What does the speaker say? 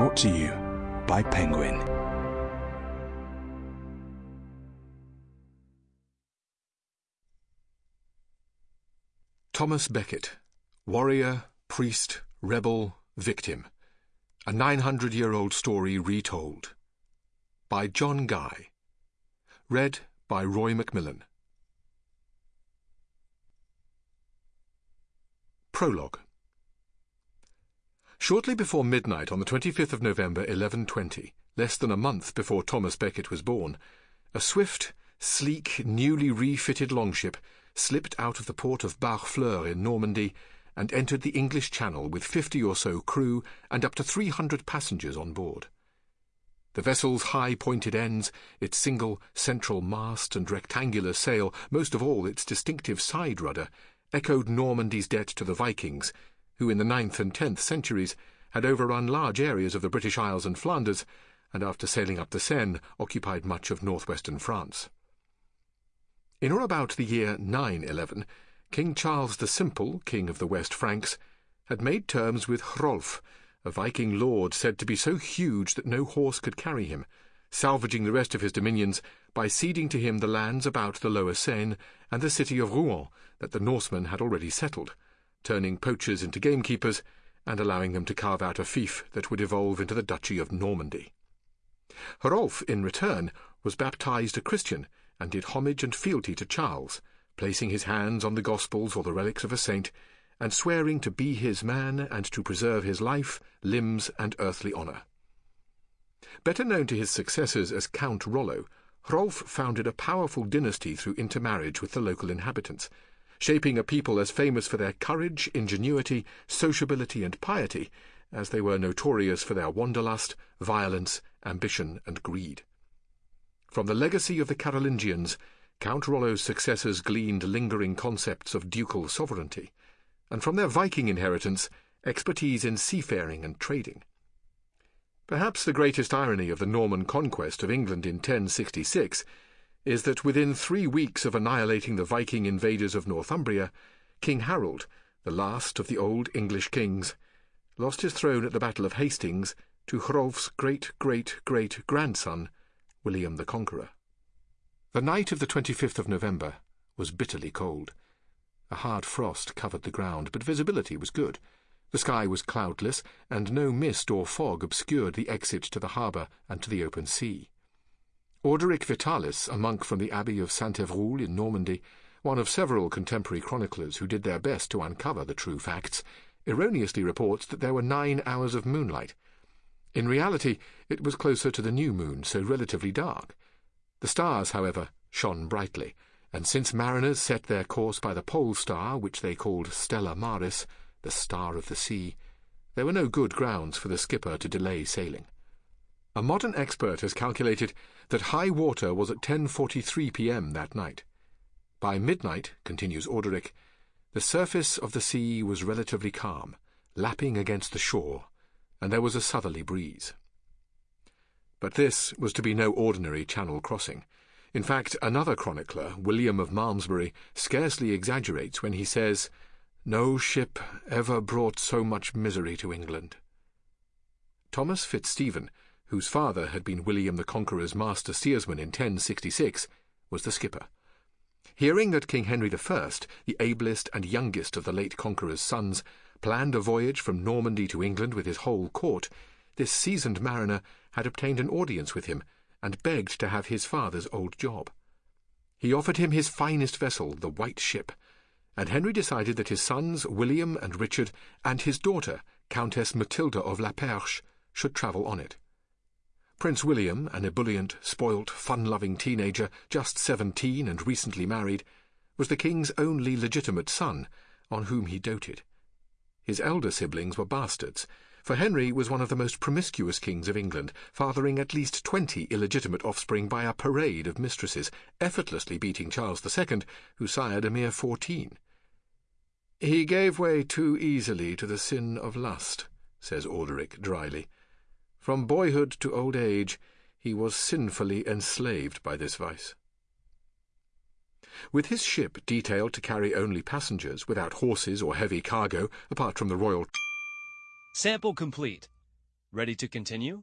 Brought to you by Penguin. Thomas Becket, warrior, priest, rebel, victim. A 900 year old story retold. By John Guy. Read by Roy McMillan. Prologue. Shortly before midnight on the 25th of November 1120, less than a month before Thomas Becket was born, a swift, sleek, newly refitted longship slipped out of the port of Barfleur in Normandy and entered the English Channel with fifty or so crew and up to three hundred passengers on board. The vessel's high pointed ends, its single central mast and rectangular sail, most of all its distinctive side rudder, echoed Normandy's debt to the Vikings, who in the ninth and tenth centuries had overrun large areas of the British Isles and Flanders, and after sailing up the Seine, occupied much of northwestern France. In or about the year 911, King Charles the Simple, king of the West Franks, had made terms with Hrolf, a Viking lord said to be so huge that no horse could carry him, salvaging the rest of his dominions by ceding to him the lands about the lower Seine and the city of Rouen that the Norsemen had already settled, turning poachers into gamekeepers and allowing them to carve out a fief that would evolve into the Duchy of Normandy. Hrolf, in return, was baptized a Christian and did homage and fealty to Charles, placing his hands on the Gospels or the relics of a saint, and swearing to be his man and to preserve his life, limbs, and earthly honour. Better known to his successors as Count Rollo, Hrolf founded a powerful dynasty through intermarriage with the local inhabitants, shaping a people as famous for their courage, ingenuity, sociability, and piety as they were notorious for their wanderlust, violence, ambition, and greed. From the legacy of the Carolingians, Count Rollo's successors gleaned lingering concepts of ducal sovereignty, and from their Viking inheritance, expertise in seafaring and trading. Perhaps the greatest irony of the Norman conquest of England in 1066 is that within three weeks of annihilating the Viking invaders of Northumbria, King Harold, the last of the old English kings, lost his throne at the Battle of Hastings to Hrolf's great great great grandson, William the Conqueror. The night of the 25th of November was bitterly cold. A hard frost covered the ground, but visibility was good. The sky was cloudless, and no mist or fog obscured the exit to the harbour and to the open sea. Orderic Vitalis, a monk from the Abbey of Saint Evroul in Normandy, one of several contemporary chroniclers who did their best to uncover the true facts, erroneously reports that there were nine hours of moonlight. In reality, it was closer to the new moon, so relatively dark. The stars, however, shone brightly, and since mariners set their course by the pole star, which they called Stella Maris, the star of the sea, there were no good grounds for the skipper to delay sailing. A modern expert has calculated that high water was at 10.43 p.m. that night. By midnight, continues Orderic, the surface of the sea was relatively calm, lapping against the shore, and there was a southerly breeze. But this was to be no ordinary channel crossing. In fact, another chronicler, William of Malmesbury, scarcely exaggerates when he says, No ship ever brought so much misery to England. Thomas Fitzstephen, whose father had been William the Conqueror's master steersman in 1066, was the skipper. Hearing that King Henry I, the ablest and youngest of the late Conqueror's sons, planned a voyage from Normandy to England with his whole court, this seasoned mariner had obtained an audience with him and begged to have his father's old job. He offered him his finest vessel, the White Ship, and Henry decided that his sons, William and Richard, and his daughter, Countess Matilda of La Perche, should travel on it. Prince William, an ebullient, spoilt, fun-loving teenager, just seventeen and recently married, was the king's only legitimate son, on whom he doted. His elder siblings were bastards, for Henry was one of the most promiscuous kings of England, fathering at least twenty illegitimate offspring by a parade of mistresses, effortlessly beating Charles II, who sired a mere fourteen. He gave way too easily to the sin of lust, says Orderic dryly. From boyhood to old age, he was sinfully enslaved by this vice. With his ship detailed to carry only passengers, without horses or heavy cargo, apart from the royal Sample complete. Ready to continue?